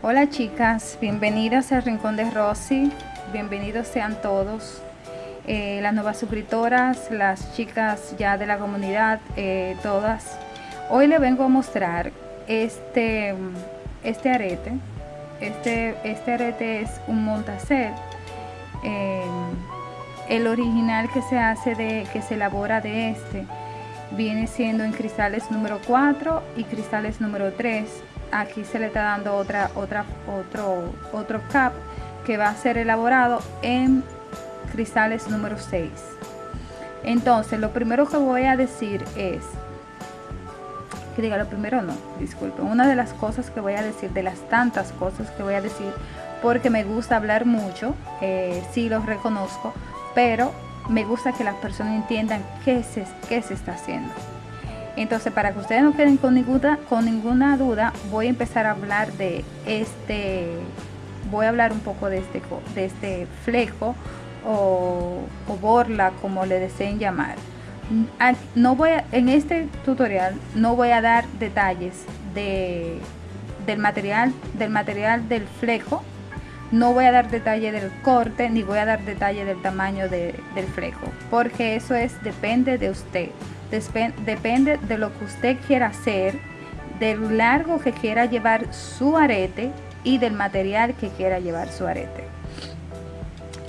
Hola chicas, bienvenidas al Rincón de Rosy, bienvenidos sean todos, eh, las nuevas suscriptoras, las chicas ya de la comunidad, eh, todas. Hoy les vengo a mostrar este, este arete, este, este arete es un montacer, eh, el original que se hace de, que se elabora de este, viene siendo en cristales número 4 y cristales número 3 aquí se le está dando otra otra otro otro cap que va a ser elaborado en cristales número 6 entonces lo primero que voy a decir es que diga lo primero no disculpen una de las cosas que voy a decir de las tantas cosas que voy a decir porque me gusta hablar mucho eh, sí los reconozco pero me gusta que las personas entiendan qué se, qué se está haciendo entonces, para que ustedes no queden con ninguna, duda, voy a empezar a hablar de este, voy a hablar un poco de este, de este fleco o, borla, como le deseen llamar. No voy en este tutorial no voy a dar detalles de, del material del material del fleco no voy a dar detalle del corte ni voy a dar detalle del tamaño del fleco porque eso es depende de usted depende de lo que usted quiera hacer, del largo que quiera llevar su arete y del material que quiera llevar su arete.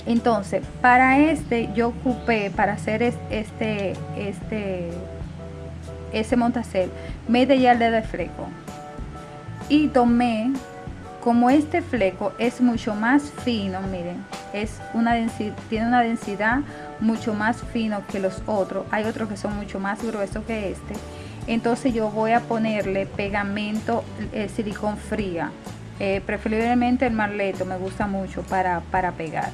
Entonces, para este yo ocupé, para hacer este, este, ese montacel, media de fleco. Y tomé, como este fleco es mucho más fino, miren, es una tiene una densidad mucho más fino que los otros. Hay otros que son mucho más gruesos que este. Entonces yo voy a ponerle pegamento el silicón fría. Eh, preferiblemente el marleto me gusta mucho para, para pegar.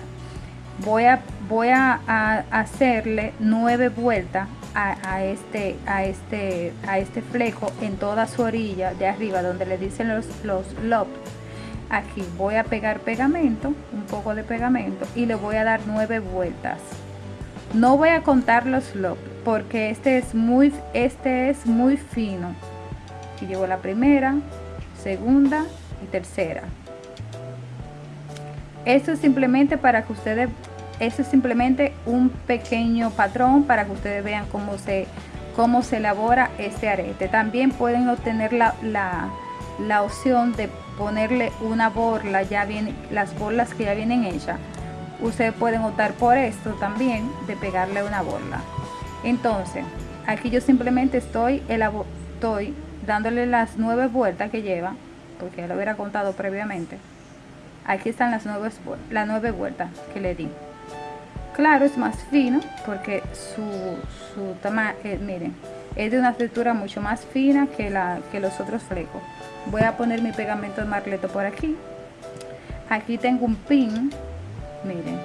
Voy a voy a, hacerle nueve vueltas a, este a este a este fleco en toda su orilla de arriba donde le dicen los los aquí voy a pegar pegamento un poco de pegamento y le voy a dar nueve vueltas no voy a contar los lobs porque este es muy, este es muy fino. Aquí llevo la primera, segunda y tercera. Esto es simplemente para que ustedes, esto es simplemente un pequeño patrón para que ustedes vean cómo se, cómo se elabora este arete. También pueden obtener la, la, la opción de ponerle una borla, ya viene, las borlas que ya vienen hechas ustedes pueden optar por esto también de pegarle una bola entonces aquí yo simplemente estoy, estoy dándole las nueve vueltas que lleva porque ya lo hubiera contado previamente. Aquí están las nueve, las nueve vueltas que le di. Claro es más fino porque su, su tamaño eh, miren es de una textura mucho más fina que, la, que los otros flecos voy a poner mi pegamento de marleto por aquí. Aquí tengo un pin miren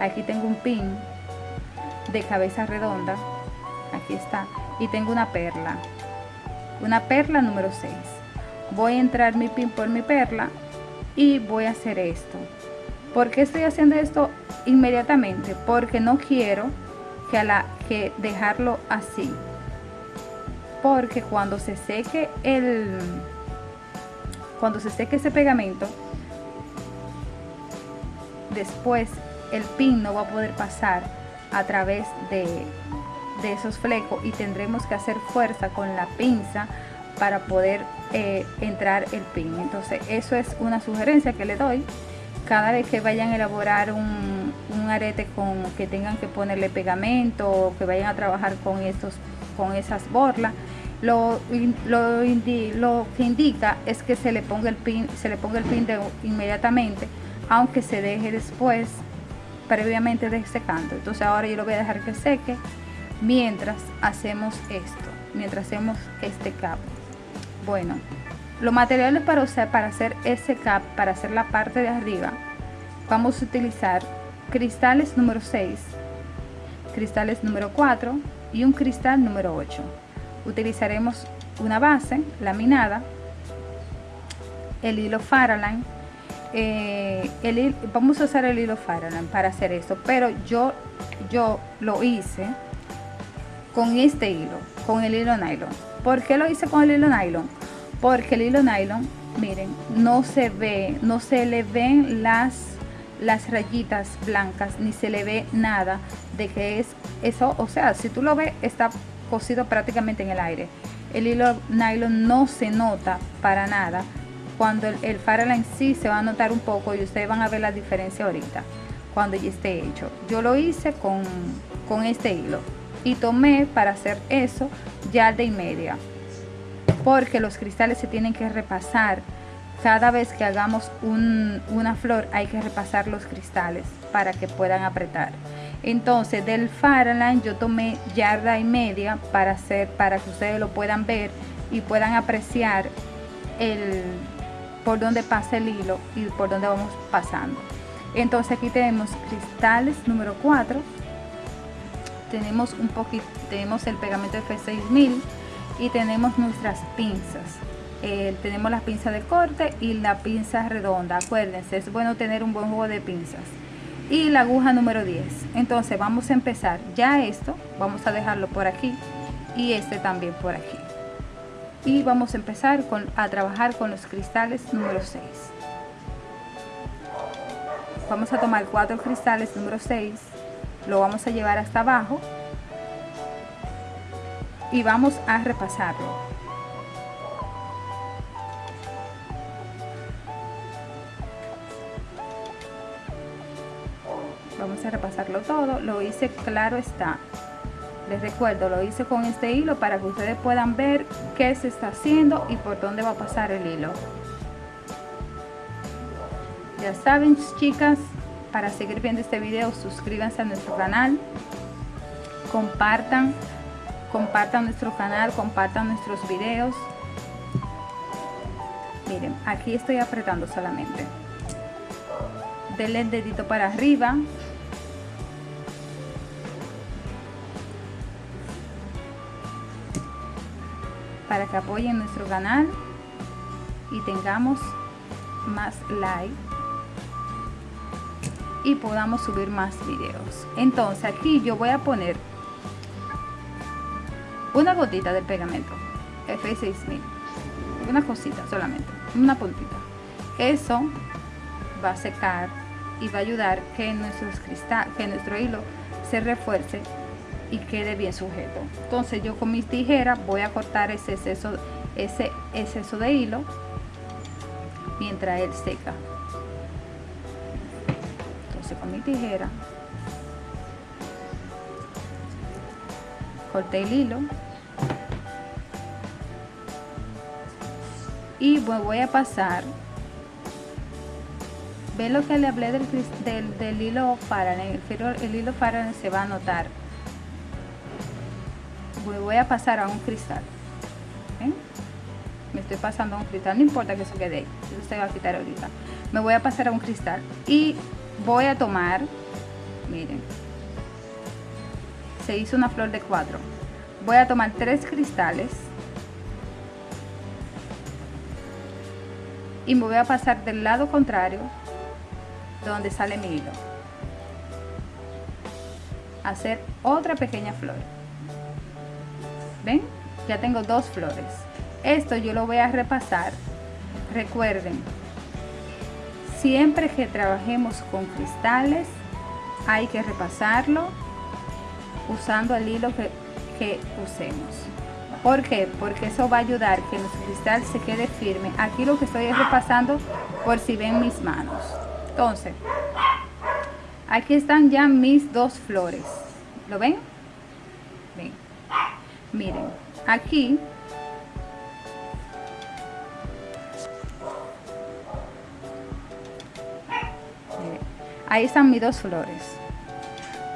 aquí tengo un pin de cabeza redonda. Aquí está. Y tengo una perla una perla número 6 voy a entrar mi pin por mi perla y voy a hacer esto. ¿por qué estoy haciendo esto inmediatamente? porque no quiero que, a la, que dejarlo así. Porque cuando se seque el cuando se seque ese pegamento después el pin no va a poder pasar a través de, esos flecos y tendremos que hacer fuerza con la pinza para poder eh, entrar el pin. Entonces eso es una sugerencia que le doy. Cada vez que vayan a elaborar un, arete con que tengan que ponerle pegamento o que vayan a trabajar con estos con esas borlas lo, lo, lo, que indica es que se le ponga el pin se le ponga el pin de, inmediatamente aunque se deje después previamente de secando entonces ahora yo lo voy a dejar que seque mientras hacemos esto mientras hacemos este cap. Bueno los materiales para usar para hacer ese cap para hacer la parte de arriba vamos a utilizar cristales número 6 cristales número 4 y un cristal número 8 utilizaremos una base laminada el hilo Faraline eh, el, vamos a usar el hilo Faraland para hacer esto pero yo yo lo hice con este hilo con el hilo nylon ¿por qué lo hice con el hilo nylon? porque el hilo nylon miren no se ve no se le ven las las rayitas blancas ni se le ve nada de que es eso o sea si tú lo ves está cosido prácticamente en el aire. El hilo nylon no se nota para nada. Cuando el, el en sí se va a notar un poco y ustedes van a ver la diferencia ahorita cuando ya esté hecho. Yo lo hice con, con este hilo y tomé para hacer eso ya de y media porque los cristales se tienen que repasar. Cada vez que hagamos una flor hay que repasar los cristales para que puedan apretar entonces del Farallon yo tomé yarda y media para hacer para que ustedes lo puedan ver y puedan apreciar el por donde pasa el hilo y por donde vamos pasando. Entonces aquí tenemos cristales número 4 tenemos un poquito tenemos el pegamento F6000 y tenemos nuestras pinzas. Eh, tenemos la pinza de corte y la pinza redonda. Acuérdense es bueno tener un buen juego de pinzas y la aguja número 10 entonces vamos a empezar ya esto. Vamos a dejarlo por aquí y este también por aquí. Y vamos a empezar con, a trabajar con los cristales número 6 vamos a tomar cuatro cristales número 6 lo vamos a llevar hasta abajo y vamos a repasarlo repasarlo todo lo hice claro está. Les recuerdo lo hice con este hilo para que ustedes puedan ver qué se está haciendo y por dónde va a pasar el hilo. Ya saben chicas para seguir viendo este video suscríbanse a nuestro canal compartan compartan nuestro canal compartan nuestros videos. Miren aquí estoy apretando solamente. Denle el dedito para arriba para que apoyen nuestro canal y tengamos más like y podamos subir más videos. Entonces aquí yo voy a poner una gotita de pegamento F6000. Una cosita solamente una puntita. Eso va a secar y va a ayudar que nuestros cristal que nuestro hilo se refuerce y quede bien sujeto entonces yo con mis tijeras voy a cortar ese exceso ese exceso de hilo mientras él seca. Entonces con mi tijera corté el hilo y voy a pasar. Ve lo que le hablé del, del, hilo para el, el hilo para se va a notar voy a pasar a un cristal me estoy pasando a un cristal no importa que eso quede eso se va a quitar ahorita. Me voy a pasar a un cristal y voy a tomar miren se hizo una flor de cuatro. Voy a tomar tres cristales y me voy a pasar del lado contrario donde sale mi hilo. Hacer otra pequeña flor ya tengo dos flores esto yo lo voy a repasar recuerden siempre que trabajemos con cristales hay que repasarlo usando el hilo que, usemos ¿Por qué? Porque eso va a ayudar que nuestro cristal se quede firme. Aquí lo que estoy repasando por si ven mis manos. Entonces, aquí están ya mis dos flores. ¿Lo ven? Ven miren aquí. Ahí están mis dos flores.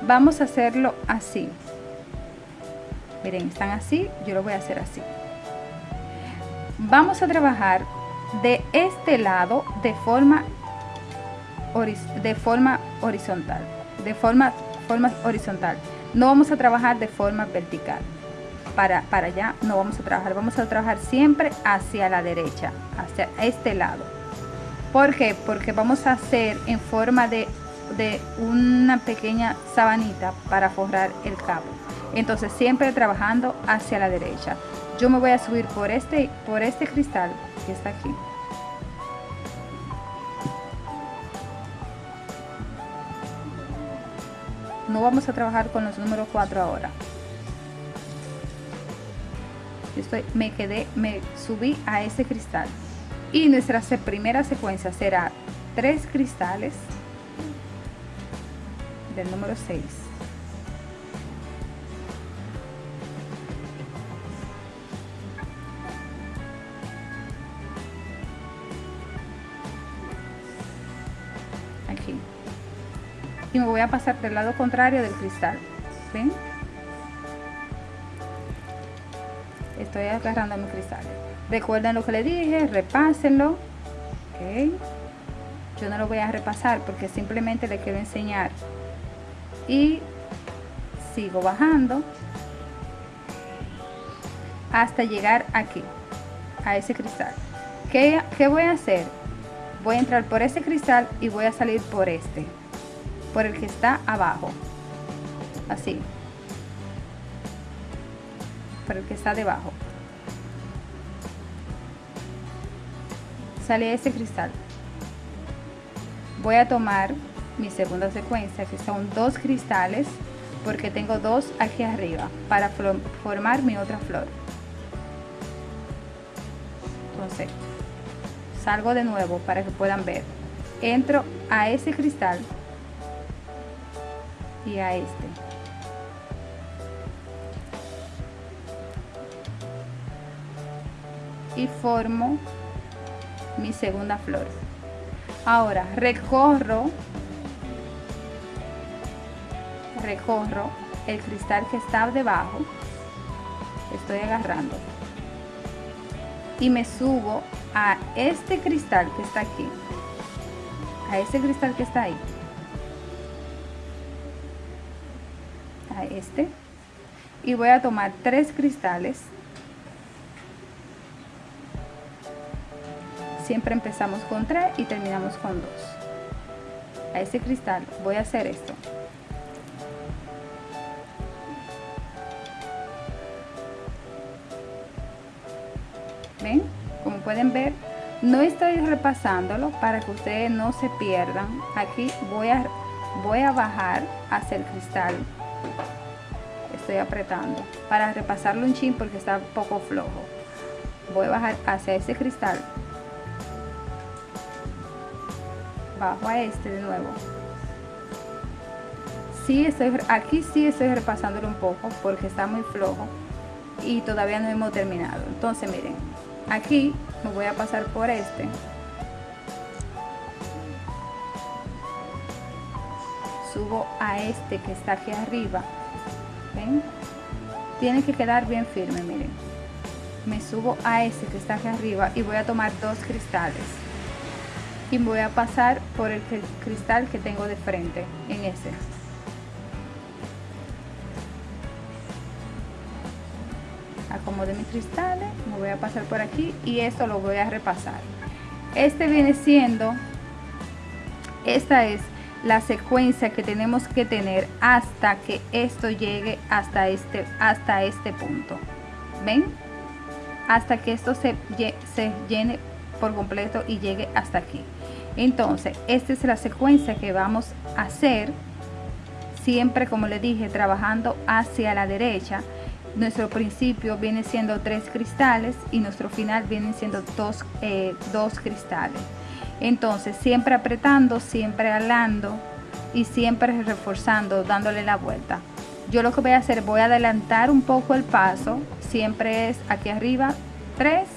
Vamos a hacerlo así. Miren están así yo lo voy a hacer así. Vamos a trabajar de este lado de forma de forma horizontal de forma forma horizontal. No vamos a trabajar de forma vertical para, para allá no vamos a trabajar, vamos a trabajar siempre hacia la derecha, hacia este lado. ¿Por qué? Porque vamos a hacer en forma de, de una pequeña sabanita para forrar el cabo. Entonces siempre trabajando hacia la derecha. Yo me voy a subir por este, por este cristal que está aquí. No vamos a trabajar con los números 4 ahora. Yo me quedé, me subí a ese cristal. Y nuestra primera secuencia será tres cristales del número 6. Aquí. Y me voy a pasar del lado contrario del cristal. ¿Ven? Estoy agarrando mis cristales. Recuerden lo que le dije, repásenlo. Okay. Yo no lo voy a repasar porque simplemente le quiero enseñar. Y sigo bajando hasta llegar aquí, a ese cristal. ¿Qué, ¿Qué voy a hacer? Voy a entrar por ese cristal y voy a salir por este, por el que está abajo. Así. Por el que está debajo. Sale ese cristal. Voy a tomar mi segunda secuencia, que son dos cristales, porque tengo dos aquí arriba, para formar mi otra flor. Entonces, salgo de nuevo para que puedan ver. Entro a ese cristal y a este. Y formo mi segunda flor. Ahora recorro, recorro el cristal que está debajo, estoy agarrando. Y me subo a este cristal que está aquí, a ese cristal que está ahí, a este. Y voy a tomar tres cristales siempre empezamos con 3 y terminamos con 2 a ese cristal voy a hacer esto. Ven como pueden ver no estoy repasándolo para que ustedes no se pierdan. Aquí voy a voy a bajar hacia el cristal. Estoy apretando para repasarlo un chin porque está un poco flojo. Voy a bajar hacia ese cristal bajo a este de nuevo. Sí estoy aquí sí estoy repasándolo un poco porque está muy flojo y todavía no hemos terminado. Entonces miren aquí me voy a pasar por este. Subo a este que está aquí arriba. ¿ven? tiene que quedar bien firme miren. Me subo a ese que está aquí arriba y voy a tomar dos cristales y voy a pasar por el cristal que tengo de frente en ese. Acomode mis cristales me voy a pasar por aquí y esto lo voy a repasar. Este viene siendo esta es la secuencia que tenemos que tener hasta que esto llegue hasta este hasta este punto. Ven hasta que esto se, se llene por completo y llegue hasta aquí entonces esta es la secuencia que vamos a hacer siempre como le dije trabajando hacia la derecha. Nuestro principio viene siendo tres cristales y nuestro final viene siendo dos, eh, dos cristales. Entonces siempre apretando siempre alando y siempre reforzando dándole la vuelta. Yo lo que voy a hacer voy a adelantar un poco el paso. Siempre es aquí arriba 3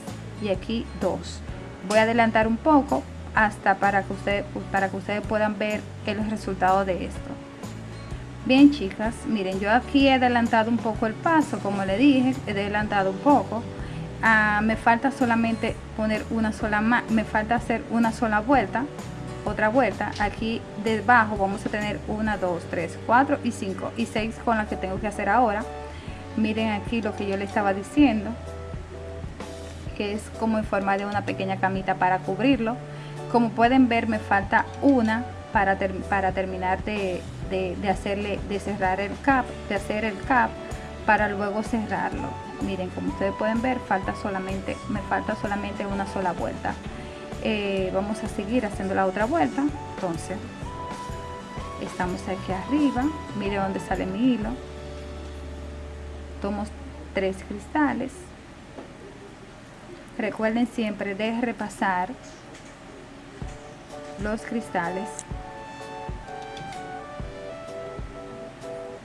y aquí 2 voy a adelantar un poco hasta para que, ustedes para que ustedes puedan ver el resultado de esto. Bien chicas, miren yo aquí he adelantado un poco el paso, como le dije, he adelantado un poco. Ah, me falta solamente poner una sola me falta hacer una sola vuelta, otra vuelta. Aquí debajo vamos a tener una, dos, tres, cuatro y cinco y seis con las que tengo que hacer ahora. Miren aquí lo que yo le estaba diciendo, que es como en forma de una pequeña camita para cubrirlo como pueden ver me falta una para, para terminar de, hacerle de cerrar el cap de hacer el cap para luego cerrarlo. Miren como ustedes pueden ver falta solamente me falta solamente una sola vuelta. Eh, vamos a seguir haciendo la otra vuelta. Entonces estamos aquí arriba. Mire dónde sale mi hilo. Tomo tres cristales. Recuerden siempre de repasar los cristales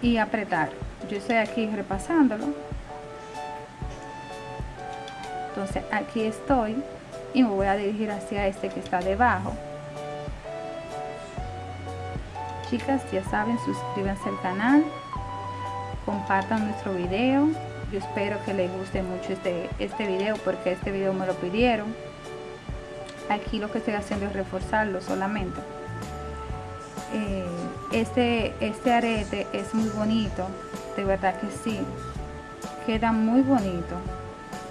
y apretar. Yo estoy aquí repasándolo. Entonces aquí estoy y me voy a dirigir hacia este que está debajo. Chicas ya saben suscríbanse al canal compartan nuestro video. Yo espero que les guste mucho este este video porque este video me lo pidieron aquí lo que estoy haciendo es reforzarlo solamente. Eh, este este arete es muy bonito de verdad que sí. Queda muy bonito.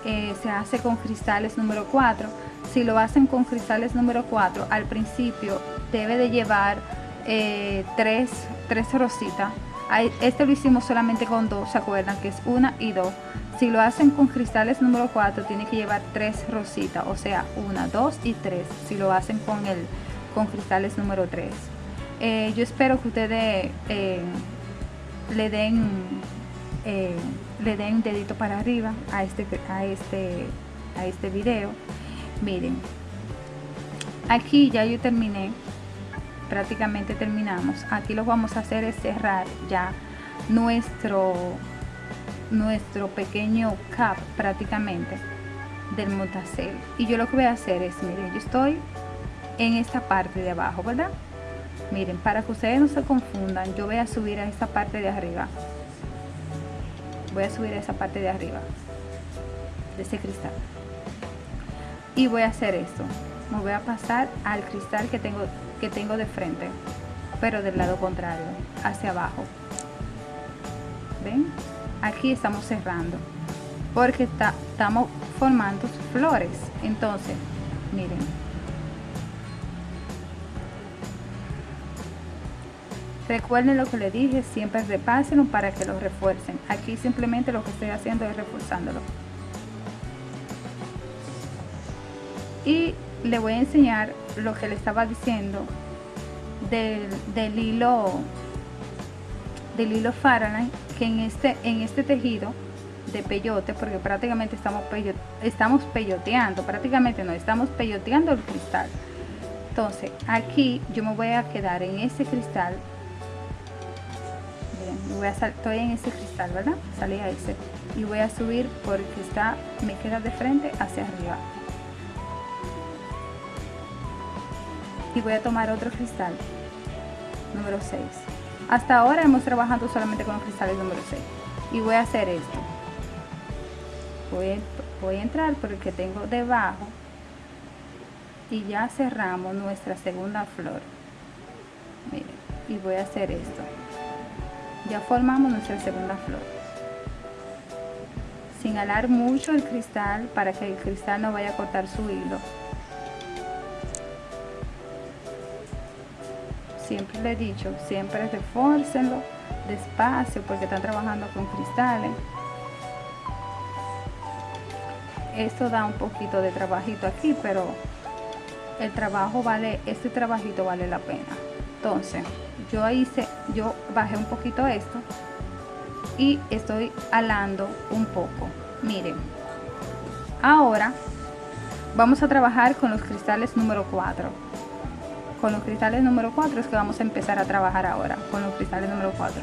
Eh, se hace con cristales número 4 si lo hacen con cristales número 4 al principio debe de llevar eh, tres, tres rositas. Este lo hicimos solamente con dos, ¿se acuerdan? Que es una y dos. Si lo hacen con cristales número 4, tiene que llevar tres rositas, o sea, una, dos y tres. Si lo hacen con el con cristales número 3. Eh, yo espero que ustedes eh, le den eh, le den dedito para arriba a este a este a este video. Miren, aquí ya yo terminé prácticamente terminamos aquí lo vamos a hacer es cerrar ya nuestro nuestro pequeño cap prácticamente del motacel y yo lo que voy a hacer es miren yo estoy en esta parte de abajo verdad miren para que ustedes no se confundan yo voy a subir a esta parte de arriba. Voy a subir a esa parte de arriba de ese cristal. Y voy a hacer esto. Me voy a pasar al cristal que tengo que tengo de frente pero del lado contrario hacia abajo. Ven aquí estamos cerrando porque está, estamos formando flores. Entonces miren. Recuerden lo que le dije siempre repásenlo para que lo refuercen. Aquí simplemente lo que estoy haciendo es reforzándolo. Y le voy a enseñar lo que le estaba diciendo del, hilo del hilo Fahrenheit que en este en este tejido de peyote porque prácticamente estamos estamos peyoteando prácticamente no estamos peyoteando el cristal. Entonces aquí yo me voy a quedar en ese cristal. Voy a estoy en ese cristal verdad salí a ese. Y voy a subir porque está me queda de frente hacia arriba. Y voy a tomar otro cristal número 6 hasta ahora hemos trabajado solamente con los cristales número 6 y voy a hacer esto. Voy, a entrar por el que tengo debajo. Y ya cerramos nuestra segunda flor. Miren y voy a hacer esto. Ya formamos nuestra segunda flor. Sin alar mucho el cristal para que el cristal no vaya a cortar su hilo le he dicho, siempre refórcenlo despacio porque están trabajando con cristales. Esto da un poquito de trabajito aquí, pero el trabajo vale, este trabajito vale la pena. Entonces, yo hice, yo bajé un poquito esto y estoy alando un poco. Miren, ahora vamos a trabajar con los cristales número 4 con los cristales número 4 es que vamos a empezar a trabajar ahora con los cristales número 4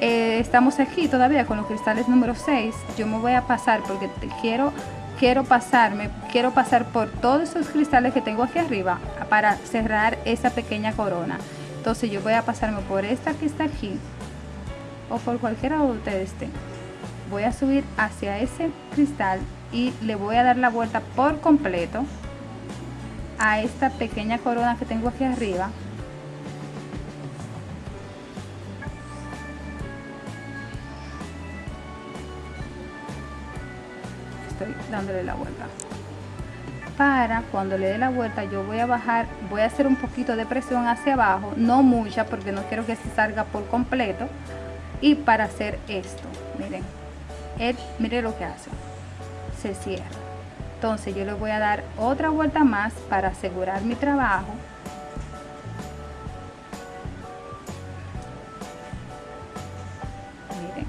eh, estamos aquí todavía con los cristales número 6 yo me voy a pasar porque quiero quiero pasarme quiero pasar por todos esos cristales que tengo aquí arriba para cerrar esa pequeña corona. Entonces yo voy a pasarme por esta que está aquí o por cualquiera de ustedes estén. Voy a subir hacia ese cristal y le voy a dar la vuelta por completo a esta pequeña corona que tengo aquí arriba. Estoy dándole la vuelta. Para cuando le dé la vuelta yo voy a bajar voy a hacer un poquito de presión hacia abajo no mucha porque no quiero que se salga por completo y para hacer esto miren él mire lo que hace se cierra entonces yo le voy a dar otra vuelta más para asegurar mi trabajo. Miren.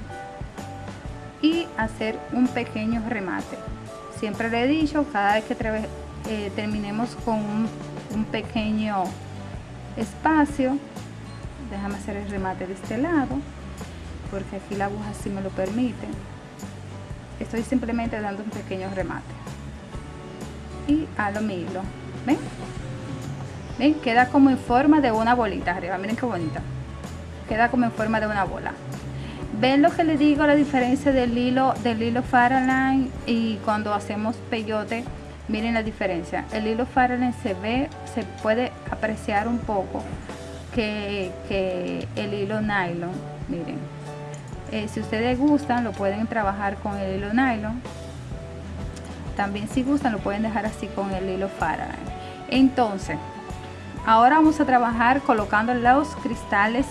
y hacer un pequeño remate. Siempre le he dicho cada vez que eh, terminemos con un, un pequeño espacio déjame hacer el remate de este lado porque aquí la aguja sí me lo permite. Estoy simplemente dando un pequeño remate. Y a lo hilo. ¿Ven? ¿Ven? Queda como en forma de una bolita arriba. Miren qué bonita. Queda como en forma de una bola. ¿Ven lo que les digo? La diferencia del hilo del hilo Faraline y cuando hacemos peyote. Miren la diferencia. El hilo Faraline se ve, se puede apreciar un poco que, el hilo nylon. Miren. Eh, si ustedes gustan, lo pueden trabajar con el hilo nylon. También si gustan, lo pueden dejar así con el hilo Faraline. Entonces, ahora vamos a trabajar colocando los cristales,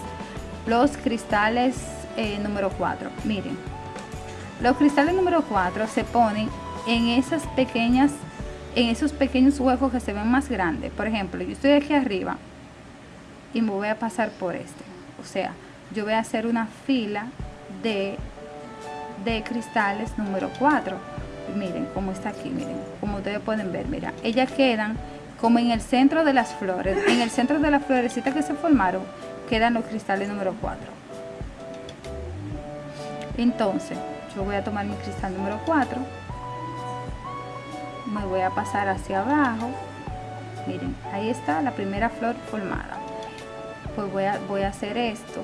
los cristales eh, número 4. Miren, los cristales número 4 se ponen en esas pequeñas, en esos pequeños huecos que se ven más grandes. Por ejemplo, yo estoy aquí arriba y me voy a pasar por este. O sea, yo voy a hacer una fila de, de cristales número 4. Miren cómo está aquí, miren, como ustedes pueden ver, mira, ellas quedan como en el centro de las flores. En el centro de las florecitas que se formaron, quedan los cristales número 4 entonces yo voy a tomar mi cristal número 4 me voy a pasar hacia abajo miren ahí está la primera flor formada pues voy a, voy a hacer esto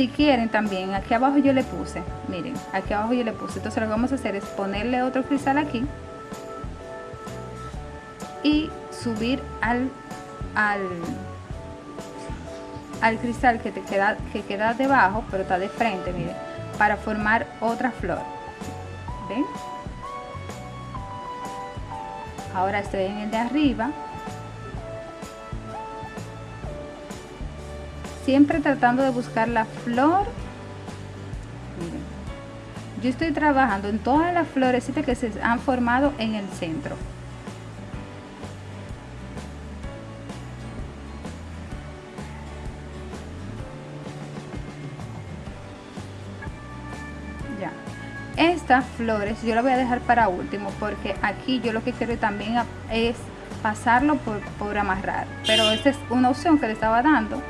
si quieren también aquí abajo yo le puse miren aquí abajo yo le puse. Entonces lo que vamos a hacer es ponerle otro cristal aquí y subir al al al cristal que te queda que queda debajo pero está de frente miren para formar otra flor. Ven ahora estoy en el de arriba siempre tratando de buscar la flor. Miren yo estoy trabajando en todas las florecitas que se han formado en el centro. Estas flores yo la voy a dejar para último porque aquí yo lo que quiero también es pasarlo por, amarrar. Pero esta es una opción que le estaba dando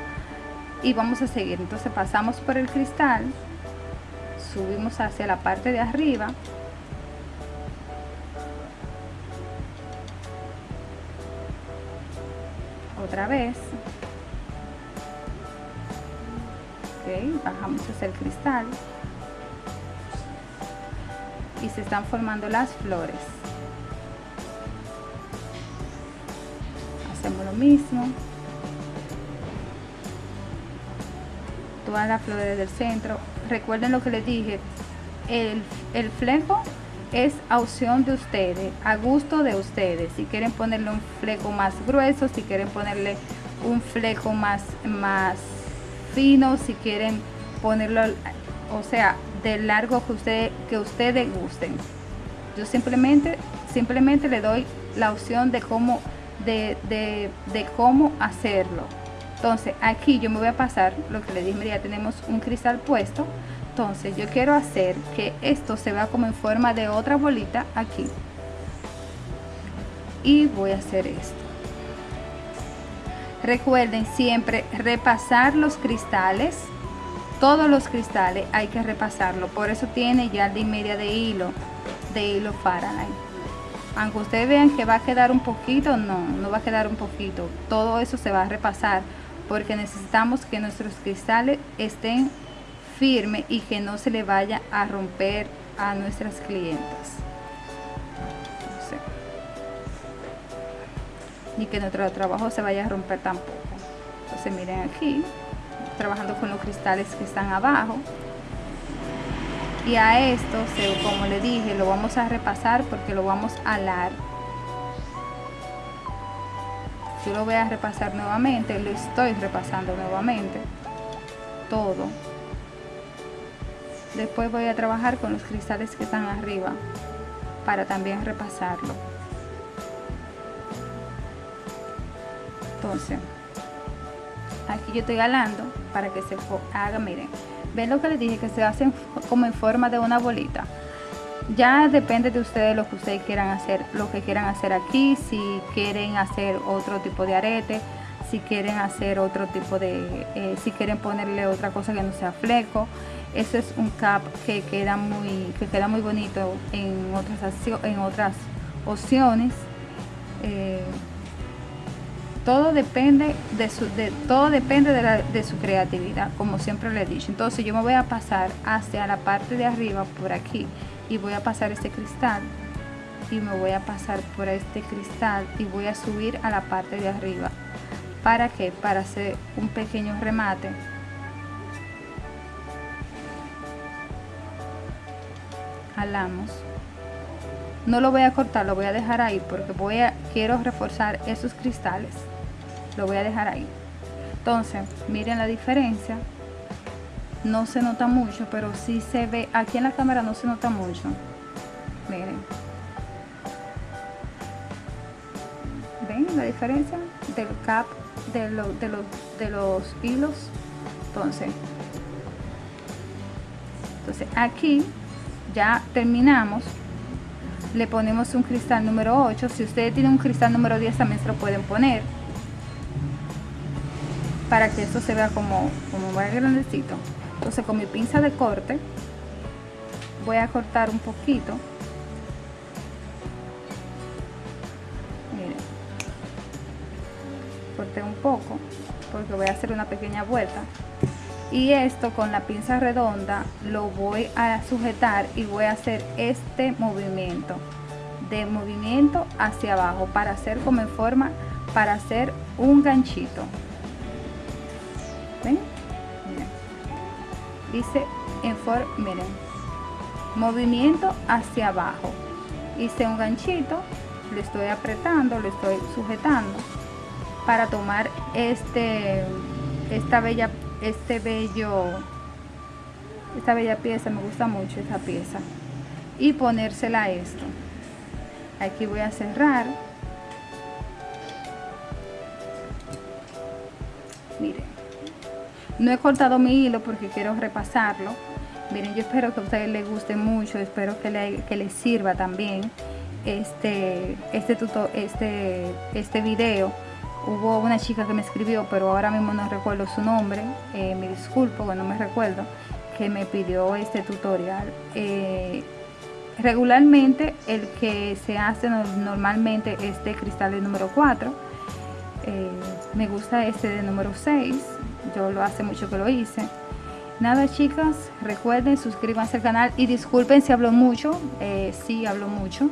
y vamos a seguir. Entonces pasamos por el cristal subimos hacia la parte de arriba. Otra vez. Bajamos hacia el cristal. Y se están formando las flores. Hacemos lo mismo todas las flores del centro recuerden lo que les dije el, el fleco es a opción de ustedes a gusto de ustedes si quieren ponerle un fleco más grueso si quieren ponerle un fleco más más fino si quieren ponerlo o sea del largo que, usted, que ustedes gusten. Yo simplemente, simplemente le doy la opción de cómo, de, de, cómo hacerlo. Entonces aquí yo me voy a pasar lo que le dije, ya tenemos un cristal puesto. Entonces yo quiero hacer que esto se vea como en forma de otra bolita aquí. Y voy a hacer esto. Recuerden siempre repasar los cristales todos los cristales hay que repasarlo por eso tiene ya de media de hilo de hilo Faraday aunque ustedes vean que va a quedar un poquito no no va a quedar un poquito todo eso se va a repasar porque necesitamos que nuestros cristales estén firmes y que no se le vaya a romper a nuestras clientes. Ni que nuestro trabajo se vaya a romper tampoco. Entonces miren aquí trabajando con los cristales que están abajo. Y a esto como le dije lo vamos a repasar porque lo vamos a alar yo lo voy a repasar nuevamente lo estoy repasando nuevamente todo. Después voy a trabajar con los cristales que están arriba para también repasarlo. Entonces aquí yo estoy galando para que se haga miren. Ven lo que les dije que se hacen como en forma de una bolita ya depende de ustedes lo que ustedes quieran hacer lo que quieran hacer aquí si quieren hacer otro tipo de arete si quieren hacer otro tipo de eh, si quieren ponerle otra cosa que no sea fleco. Ese es un cap que queda muy que queda muy bonito en otras en otras opciones. Eh, todo depende de su de, todo depende de, de su creatividad como siempre le he dicho. Entonces yo me voy a pasar hacia la parte de arriba por aquí y voy a pasar este cristal y me voy a pasar por este cristal y voy a subir a la parte de arriba. Para que para hacer un pequeño remate. Jalamos. No lo voy a cortar lo voy a dejar ahí porque voy a quiero reforzar esos cristales. Lo voy a dejar ahí. Entonces miren la diferencia no se nota mucho pero sí se ve aquí en la cámara no se nota mucho. Miren. Ven la diferencia del cap de, de, los, de los hilos entonces entonces aquí ya terminamos. Le ponemos un cristal número 8 si ustedes tienen un cristal número 10 también se lo pueden poner para que esto se vea como, como más grandecito entonces con mi pinza de corte voy a cortar un poquito. Miren. Corté un poco porque voy a hacer una pequeña vuelta. Y esto con la pinza redonda lo voy a sujetar y voy a hacer este movimiento. De movimiento hacia abajo para hacer como en forma para hacer un ganchito. ¿Ven? Hice en forma miren movimiento hacia abajo. Hice un ganchito le estoy apretando le estoy sujetando para tomar este esta bella este bello esta bella pieza me gusta mucho esta pieza y ponérsela a esto. Aquí voy a cerrar. Miren no he cortado mi hilo porque quiero repasarlo. Miren yo espero que a ustedes les guste mucho espero que, le, que les sirva también este este tuto, este este video. Hubo una chica que me escribió, pero ahora mismo no recuerdo su nombre, eh, me disculpo que no me recuerdo, que me pidió este tutorial. Eh, regularmente el que se hace normalmente es de cristal de número 4, eh, me gusta este de número 6, yo lo hace mucho que lo hice. Nada chicas, recuerden suscríbanse al canal y disculpen si hablo mucho, sí hablo mucho.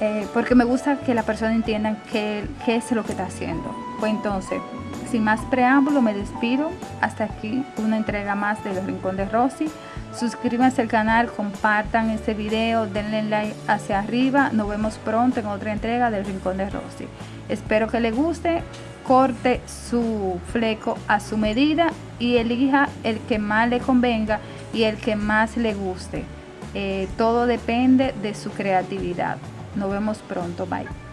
Eh, porque me gusta que la persona entienda qué, qué es lo que está haciendo. Pues entonces, sin más preámbulo, me despido. Hasta aquí una entrega más de Los Rincón de Rosy. Suscríbanse al canal, compartan este video, denle like hacia arriba. Nos vemos pronto en otra entrega del Rincón de Rosy. Espero que le guste. Corte su fleco a su medida y elija el que más le convenga y el que más le guste. Eh, todo depende de su creatividad. Nos vemos pronto. Bye.